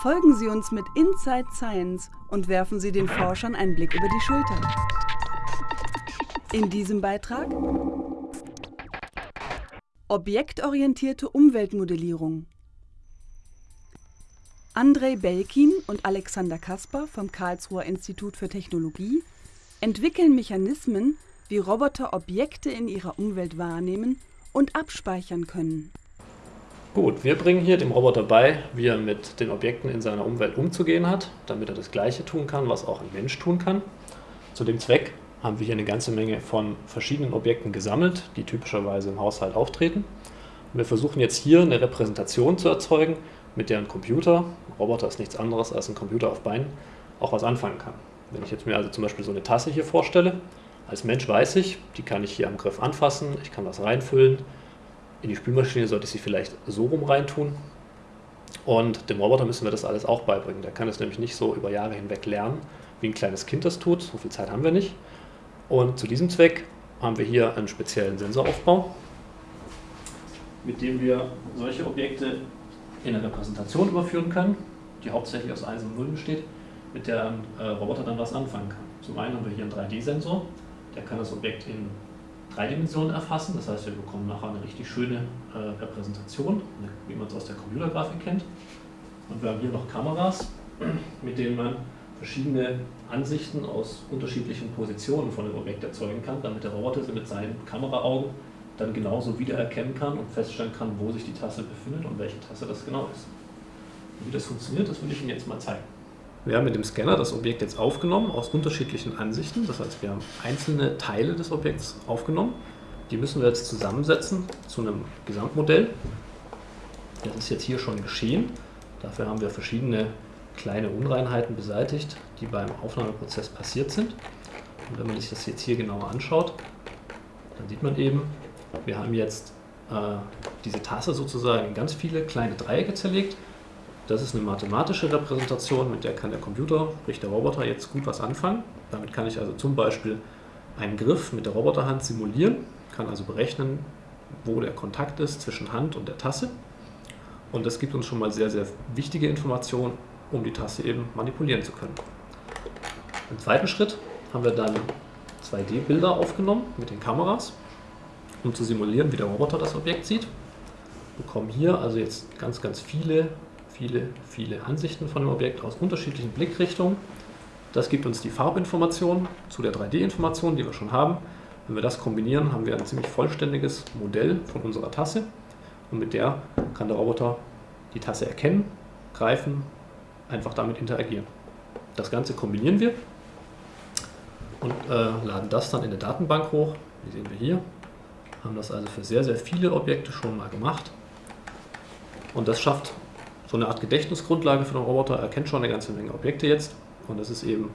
Folgen Sie uns mit Inside Science und werfen Sie den Forschern einen Blick über die Schulter. In diesem Beitrag Objektorientierte Umweltmodellierung. Andrei Belkin und Alexander Kasper vom Karlsruher Institut für Technologie entwickeln Mechanismen, wie Roboter Objekte in ihrer Umwelt wahrnehmen und abspeichern können. Gut, wir bringen hier dem Roboter bei, wie er mit den Objekten in seiner Umwelt umzugehen hat, damit er das Gleiche tun kann, was auch ein Mensch tun kann. Zu dem Zweck haben wir hier eine ganze Menge von verschiedenen Objekten gesammelt, die typischerweise im Haushalt auftreten. Und wir versuchen jetzt hier eine Repräsentation zu erzeugen, mit der ein Computer, ein Roboter ist nichts anderes als ein Computer auf Beinen, auch was anfangen kann. Wenn ich jetzt mir also zum Beispiel so eine Tasse hier vorstelle, als Mensch weiß ich, die kann ich hier am Griff anfassen, ich kann was reinfüllen. In die Spülmaschine sollte ich sie vielleicht so rum reintun. Und dem Roboter müssen wir das alles auch beibringen. Der kann es nämlich nicht so über Jahre hinweg lernen, wie ein kleines Kind das tut. So viel Zeit haben wir nicht. Und zu diesem Zweck haben wir hier einen speziellen Sensoraufbau, mit dem wir solche Objekte in eine Repräsentation überführen können, die hauptsächlich aus 1 und 0 besteht, mit der ein äh, Roboter dann was anfangen kann. Zum einen haben wir hier einen 3D-Sensor, der kann das Objekt in drei Dimensionen erfassen, das heißt, wir bekommen nachher eine richtig schöne äh, Repräsentation, wie man es aus der Computergrafik kennt. Und wir haben hier noch Kameras, mit denen man verschiedene Ansichten aus unterschiedlichen Positionen von dem Objekt erzeugen kann, damit der Roboter sie mit seinen Kameraaugen dann genauso wiedererkennen kann und feststellen kann, wo sich die Tasse befindet und welche Tasse das genau ist. Und wie das funktioniert, das will ich Ihnen jetzt mal zeigen. Wir haben mit dem Scanner das Objekt jetzt aufgenommen aus unterschiedlichen Ansichten. Das heißt, wir haben einzelne Teile des Objekts aufgenommen. Die müssen wir jetzt zusammensetzen zu einem Gesamtmodell. Das ist jetzt hier schon geschehen. Dafür haben wir verschiedene kleine Unreinheiten beseitigt, die beim Aufnahmeprozess passiert sind. Und wenn man sich das jetzt hier genauer anschaut, dann sieht man eben, wir haben jetzt äh, diese Tasse sozusagen in ganz viele kleine Dreiecke zerlegt. Das ist eine mathematische Repräsentation, mit der kann der Computer, sprich der Roboter, jetzt gut was anfangen. Damit kann ich also zum Beispiel einen Griff mit der Roboterhand simulieren, kann also berechnen, wo der Kontakt ist zwischen Hand und der Tasse. Und das gibt uns schon mal sehr, sehr wichtige Informationen um die Tasse eben manipulieren zu können. Im zweiten Schritt haben wir dann 2D-Bilder aufgenommen mit den Kameras, um zu simulieren, wie der Roboter das Objekt sieht. Wir bekommen hier also jetzt ganz, ganz viele, viele, viele Ansichten von dem Objekt aus unterschiedlichen Blickrichtungen. Das gibt uns die Farbinformation zu der 3D-Information, die wir schon haben. Wenn wir das kombinieren, haben wir ein ziemlich vollständiges Modell von unserer Tasse und mit der kann der Roboter die Tasse erkennen, greifen einfach damit interagieren. Das Ganze kombinieren wir und äh, laden das dann in der Datenbank hoch. Wie sehen wir hier. Haben das also für sehr, sehr viele Objekte schon mal gemacht. Und das schafft so eine Art Gedächtnisgrundlage für den Roboter. Er kennt schon eine ganze Menge Objekte jetzt. Und das ist eben,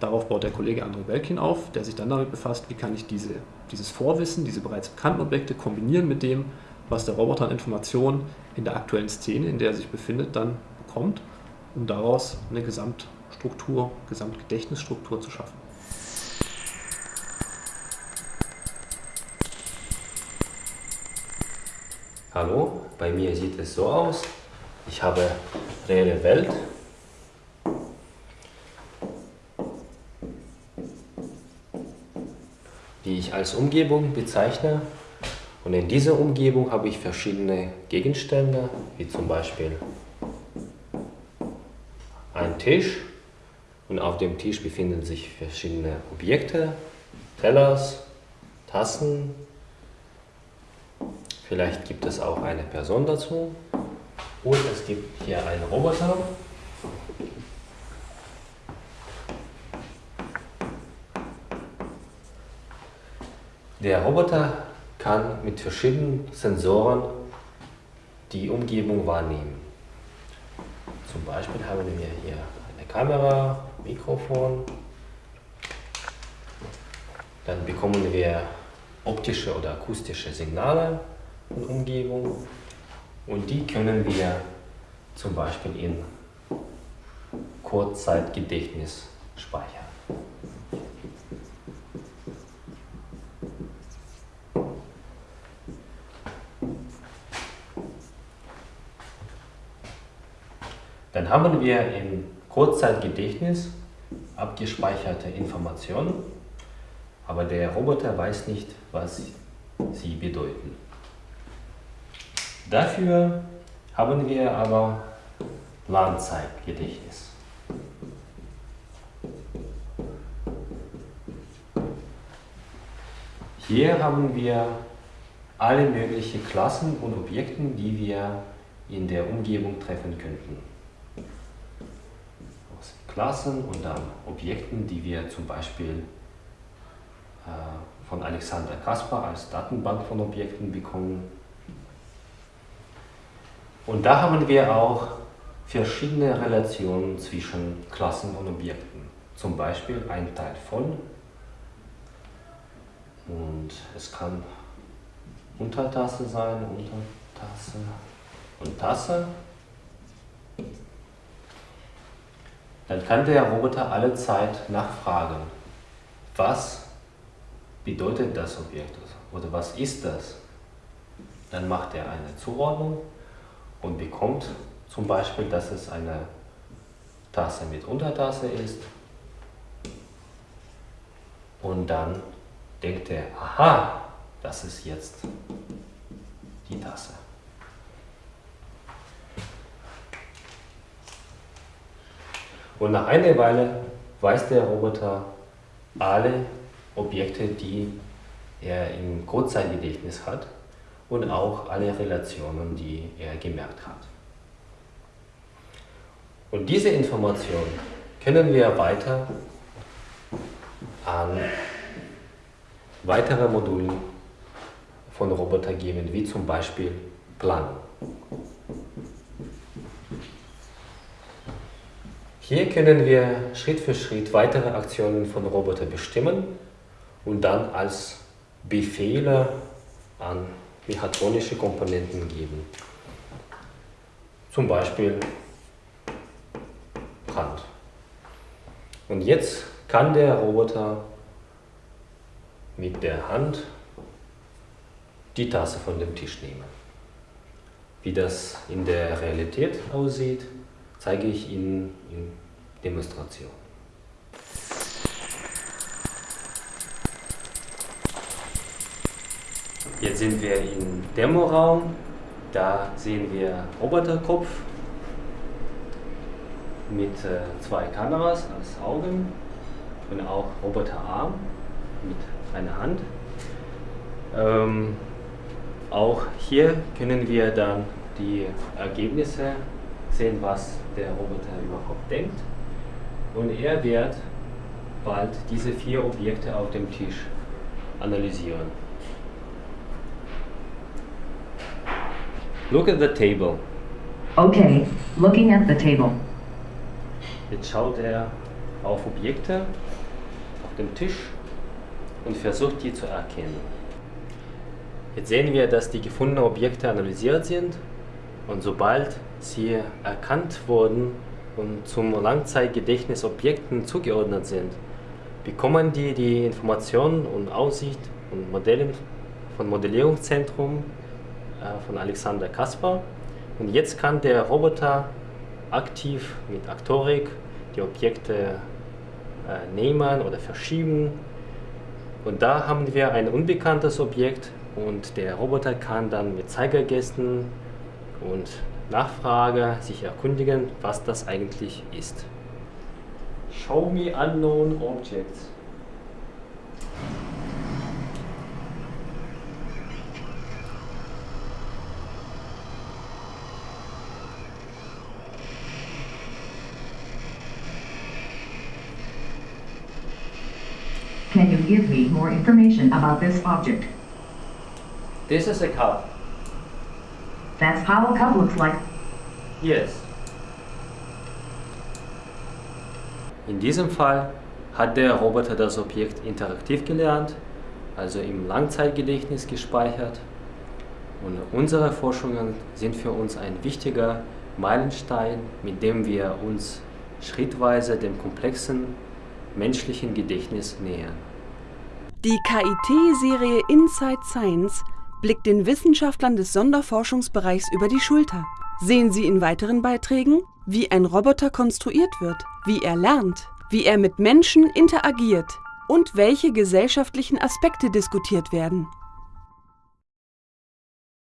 darauf baut der Kollege André Belkin auf, der sich dann damit befasst, wie kann ich diese, dieses Vorwissen, diese bereits bekannten Objekte kombinieren mit dem, was der Roboter an Informationen in der aktuellen Szene, in der er sich befindet, dann bekommt um daraus eine Gesamtstruktur, Gesamtgedächtnisstruktur zu schaffen. Hallo, bei mir sieht es so aus. Ich habe reelle Welt. die ich als Umgebung bezeichne. Und in dieser Umgebung habe ich verschiedene Gegenstände, wie zum Beispiel ein Tisch und auf dem Tisch befinden sich verschiedene Objekte, Tellers, Tassen. Vielleicht gibt es auch eine Person dazu. Und es gibt hier einen Roboter. Der Roboter kann mit verschiedenen Sensoren die Umgebung wahrnehmen. Zum Beispiel haben wir hier eine Kamera, Mikrofon. Dann bekommen wir optische oder akustische Signale von Umgebung und die können wir zum Beispiel in Kurzzeitgedächtnis speichern. Dann haben wir im Kurzzeitgedächtnis abgespeicherte Informationen, aber der Roboter weiß nicht, was sie bedeuten. Dafür haben wir aber Langzeitgedächtnis. Hier haben wir alle möglichen Klassen und Objekten, die wir in der Umgebung treffen könnten. Aus Klassen und dann Objekten, die wir zum Beispiel äh, von Alexander Kaspar als Datenbank von Objekten bekommen. Und da haben wir auch verschiedene Relationen zwischen Klassen und Objekten. Zum Beispiel ein Teil von und es kann Untertasse sein, Untertasse und Tasse. Dann kann der Roboter alle Zeit nachfragen, was bedeutet das Objekt oder was ist das? Dann macht er eine Zuordnung und bekommt zum Beispiel, dass es eine Tasse mit Untertasse ist. Und dann denkt er, aha, das ist jetzt die Tasse. Und nach einer Weile weiß der Roboter alle Objekte, die er im Kurzzeitgedächtnis hat und auch alle Relationen, die er gemerkt hat. Und diese Information können wir weiter an weitere Module von Roboter geben, wie zum Beispiel Planung. Hier können wir Schritt für Schritt weitere Aktionen von Roboter bestimmen und dann als Befehle an mechatronische Komponenten geben. Zum Beispiel Brand. Und jetzt kann der Roboter mit der Hand die Tasse von dem Tisch nehmen. Wie das in der Realität aussieht, zeige ich Ihnen in Demonstration. Jetzt sind wir im Demoraum. Da sehen wir Roboterkopf mit äh, zwei Kameras als Augen und auch Roboterarm mit einer Hand. Ähm, auch hier können wir dann die Ergebnisse sehen, was der Roboter überhaupt denkt. Und er wird bald diese vier Objekte auf dem Tisch analysieren. Look at the table. Okay, looking at the table. Jetzt schaut er auf Objekte auf dem Tisch und versucht die zu erkennen. Jetzt sehen wir, dass die gefundenen Objekte analysiert sind und sobald sie erkannt wurden und zum Langzeitgedächtnis Objekten zugeordnet sind, bekommen die die Informationen und Aussicht und Modelle von Modellierungszentrum von Alexander Kaspar. Und jetzt kann der Roboter aktiv mit Aktorik die Objekte äh, nehmen oder verschieben und da haben wir ein unbekanntes Objekt und der Roboter kann dann mit Zeigergesten und Nachfrage sich erkundigen, was das eigentlich ist. Show me unknown objects. Can you give me more information about this object? This is a cup. That's how a cup looks like. Yes. In diesem Fall hat der Roboter das Objekt interaktiv gelernt, also im Langzeitgedächtnis gespeichert. Und unsere Forschungen sind für uns ein wichtiger Meilenstein, mit dem wir uns schrittweise dem komplexen menschlichen Gedächtnis nähern. Die KIT-Serie Inside Science blickt den Wissenschaftlern des Sonderforschungsbereichs über die Schulter. Sehen Sie in weiteren Beiträgen, wie ein Roboter konstruiert wird, wie er lernt, wie er mit Menschen interagiert und welche gesellschaftlichen Aspekte diskutiert werden